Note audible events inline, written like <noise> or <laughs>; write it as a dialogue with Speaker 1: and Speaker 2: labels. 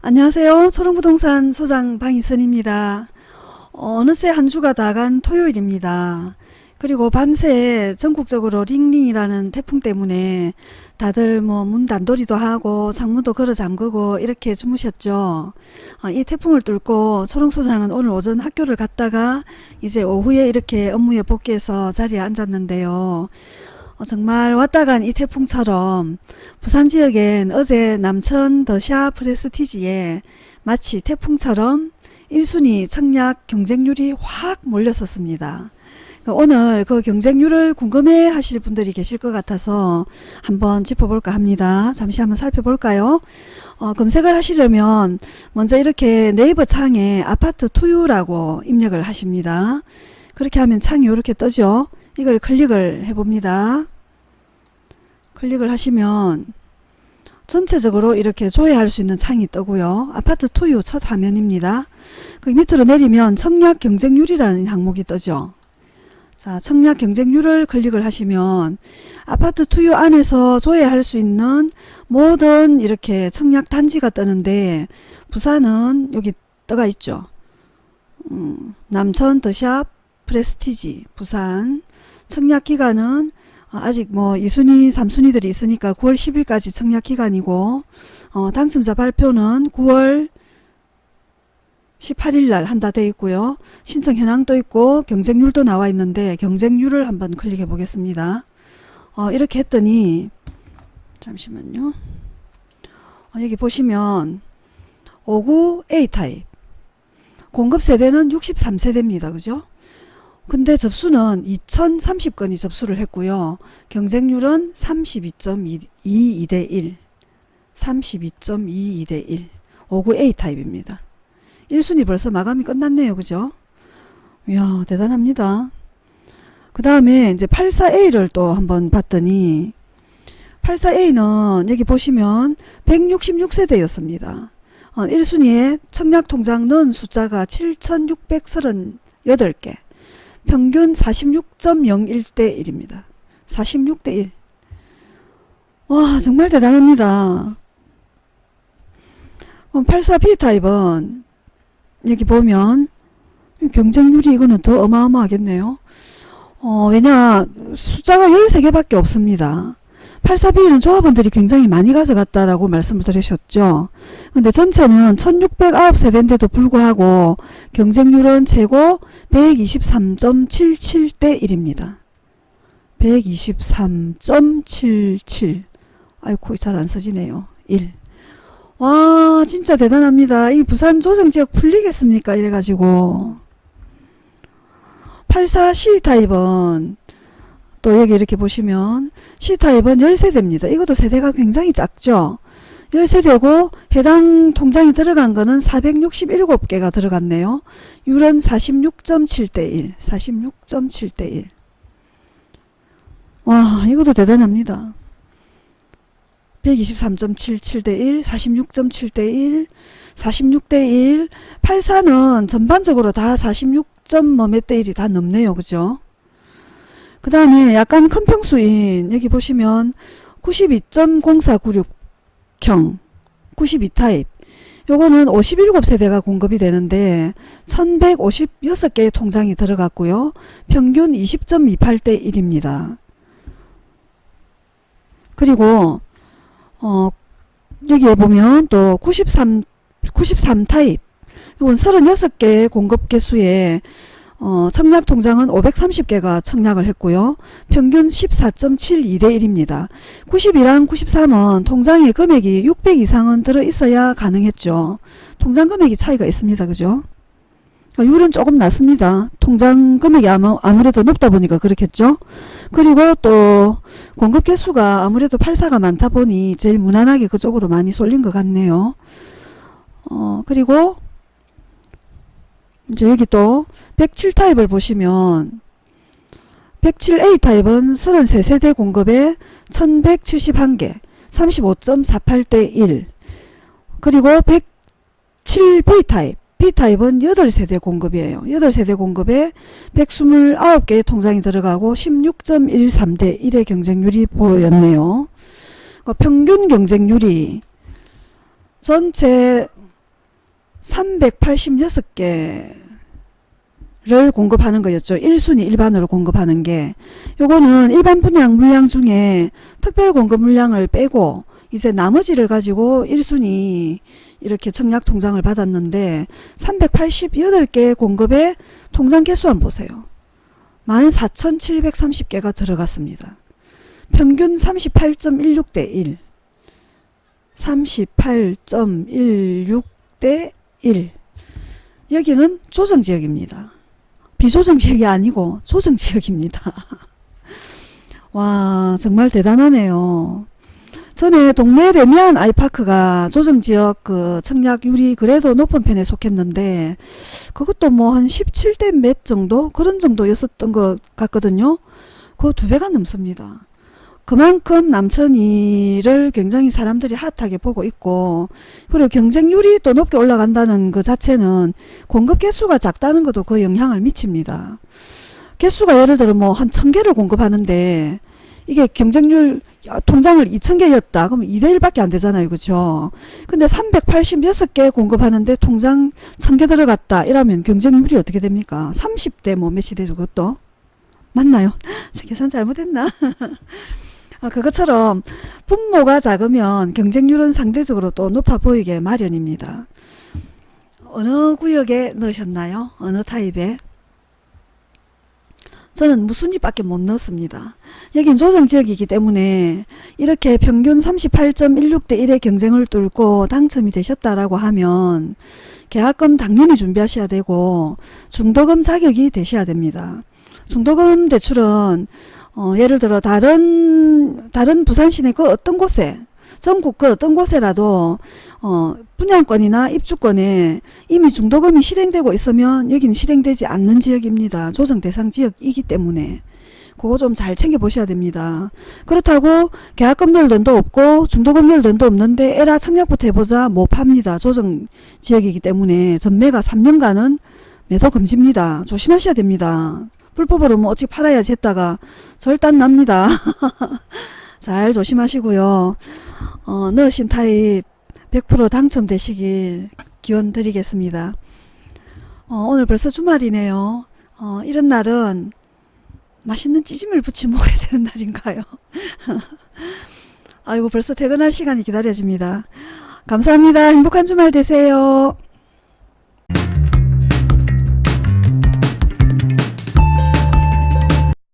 Speaker 1: 안녕하세요. 초롱부동산 소장 방희선입니다. 어, 느새 한 주가 다 간 토요일입니다. 그리고 밤새 전국적으로 링링이라는 태풍 때문에 다들 뭐 문 단도리도 하고 창문도 걸어 잠그고 이렇게 주무셨죠. 어, 이 태풍을 뚫고 초롱소장은 오늘 오전 학교를 갔다가 이제 오후에 이렇게 업무에 복귀해서 자리에 앉았는데요. 어, 정말 왔다 간 이 태풍처럼 부산 지역엔 어제 남천 더샤 프레스티지에 마치 태풍처럼 1순위 청약 경쟁률이 확 몰렸었습니다. 그 오늘 그 경쟁률을 궁금해 하실 분들이 계실 것 같아서 한번 짚어볼까 합니다. 잠시 한번 살펴볼까요? 어, 검색을 하시려면 먼저 이렇게 네이버 창에 아파트 투유라고 입력을 하십니다. 그렇게 하면 창이 이렇게 뜨죠. 이걸 클릭을 해봅니다. 클릭을 하시면 전체적으로 이렇게 조회할 수 있는 창이 뜨고요. 아파트 투유 첫 화면입니다. 그 밑으로 내리면 청약 경쟁률이라는 항목이 뜨죠. 자, 청약 경쟁률을 클릭을 하시면 아파트 투유 안에서 조회할 수 있는 모든 이렇게 청약 단지가 뜨는데 부산은 여기 떠가 있죠. 음, 남천 더샵 프레스티지 부산 청약 기간은 아직 뭐 2순위 3순위들이 있으니까 9월 10일까지 청약 기간이고 어, 당첨자 발표는 9월 18일 날 한다 돼 있고요. 신청 현황도 있고 경쟁률도 나와 있는데 경쟁률을 한번 클릭해 보겠습니다. 어, 이렇게 했더니 잠시만요. 어, 여기 보시면 59 A타입 공급 세대는 63세대입니다. 그죠? 근데 접수는 2030건이 접수를 했고요. 경쟁률은 32.22 대 1 32.22 대 1 59 A타입입니다. 1순위 벌써 마감이 끝났네요. 그죠? 이야 대단합니다. 그 다음에 이제 84A를 또 한번 봤더니 84A는 여기 보시면 166세대였습니다. 어, 1순위에 청약통장 넣은 숫자가 7638개 평균 46.01대 1입니다. 46대 1. 와 정말 대단합니다. 84B 타입은 여기 보면 경쟁률이 이거는 더 어마어마하겠네요. 어, 왜냐 숫자가 13개밖에 없습니다. 84B는 조합원들이 굉장히 많이 가져갔다라고 말씀을 드리셨죠. 근데 전체는 1609세대인데도 불구하고 경쟁률은 최고 123.77대 1입니다. 123.77 아이고 잘 안 써지네요. 1 와 진짜 대단합니다. 이 부산 조정지역 풀리겠습니까? 이래가지고 84C 타입은 또 여기 이렇게 보시면 C타입은 10세대입니다. 이것도 세대가 굉장히 작죠. 10세대고 해당 통장에 들어간 거는 467개가 들어갔네요. 율은 46.7대 1 46.7대 1 와, 이것도 대단합니다. 123.77대 1, 46.7대 1, 46대 1, 84는 전반적으로 다 46.뭐몇 대 1이 다 넘네요. 그죠? 그 다음에 약간 큰 평수인 여기 보시면 92.0496형 92타입 요거는 57세대가 공급이 되는데 1156개의 통장이 들어갔고요. 평균 20.28대 1입니다. 그리고 어, 여기에 보면 또 93, 93타입 이건 36개 공급 개수에 어, 청약 통장은 530개가 청약을 했고요. 평균 14.72대 1입니다. 90이랑 93은 통장에 금액이 600 이상은 들어 있어야 가능했죠. 통장 금액이 차이가 있습니다. 그죠? 율은 조금 낮습니다. 통장 금액이 아무, 아무래도 높다 보니까 그렇겠죠. 그리고 또 공급 개수가 아무래도 84가 많다 보니 제일 무난하게 그쪽으로 많이 쏠린 것 같네요. 어, 그리고 이제 여기 또 107타입을 보시면 107A 타입은 33세대 공급에 1171개 35.48대 1 그리고 107B 타입 B타입은 8세대 공급이에요. 8세대 공급에 129개의 통장이 들어가고 16.13대 1의 경쟁률이 보였네요. 그 평균 경쟁률이 전체 386개를 공급하는 거였죠. 1순위 일반으로 공급하는 게. 요거는 일반 분양 물량 중에 특별 공급 물량을 빼고 이제 나머지를 가지고 1순위 이렇게 청약 통장을 받았는데 388개 공급에 통장 개수 한번 보세요. 14,730개가 들어갔습니다. 평균 38.16대 1. 38.16대 1. 여기는 조정지역입니다. 비조정지역이 아니고 조정지역입니다. <laughs> 와 정말 대단하네요. 전에 동네 레미안 아이파크가 조정지역 그 청약률이 그래도 높은 편에 속했는데 그것도 뭐 한 17대 몇 정도 그런 정도였었던 것 같거든요. 그 두 배가 넘습니다. 그만큼 남천이를 굉장히 사람들이 핫하게 보고 있고 그리고 경쟁률이 또 높게 올라간다는 그 자체는 공급 개수가 작다는 것도 그 영향을 미칩니다. 개수가 예를 들어 뭐 한 천개를 공급하는데 이게 경쟁률 통장을 2,000개였다. 그럼 2대1밖에 안 되잖아요. 그죠? 근데 386개 공급하는데 통장 1,000개 들어갔다. 이러면 경쟁률이 어떻게 됩니까? 30대 뭐 몇이 되죠. 그것도? 맞나요? <laughs> 계산 잘못했나? <laughs> 아, 그것처럼 분모가 작으면 경쟁률은 상대적으로 또 높아 보이게 마련입니다. 어느 구역에 넣으셨나요? 어느 타입에? 저는 무순위밖에 못 넣었습니다. 여긴 조정지역이기 때문에 이렇게 평균 38.16대 1의 경쟁을 뚫고 당첨이 되셨다라고 하면 계약금 당연히 준비하셔야 되고 중도금 자격이 되셔야 됩니다. 중도금 대출은 어, 예를 들어 다른 다른 부산 시내 그 어떤 곳에 전국 그 어떤 곳에라도 어, 분양권이나 입주권에 이미 중도금이 실행되고 있으면 여기는 실행되지 않는 지역입니다. 조정 대상 지역이기 때문에 그거 좀 잘 챙겨 보셔야 됩니다. 그렇다고 계약금 넣을 돈도 없고 중도금 넣을 돈도 없는데 에라 청약부터 해보자 못 팝니다. 조정 지역이기 때문에 전매가 3년간은 매도 금지입니다. 조심하셔야 됩니다. 불법으로 뭐 어찌 팔아야지 했다가 절단 납니다. <laughs> 잘 조심하시고요. 어, 넣으신 타입 100% 당첨되시길 기원 드리겠습니다. 어, 오늘 벌써 주말이네요. 어, 이런 날은 맛있는 찌짐을 부치 먹어야 <laughs> 되는 날인가요? <laughs> 아이고 벌써 퇴근할 시간이 기다려집니다. 감사합니다. 행복한 주말 되세요.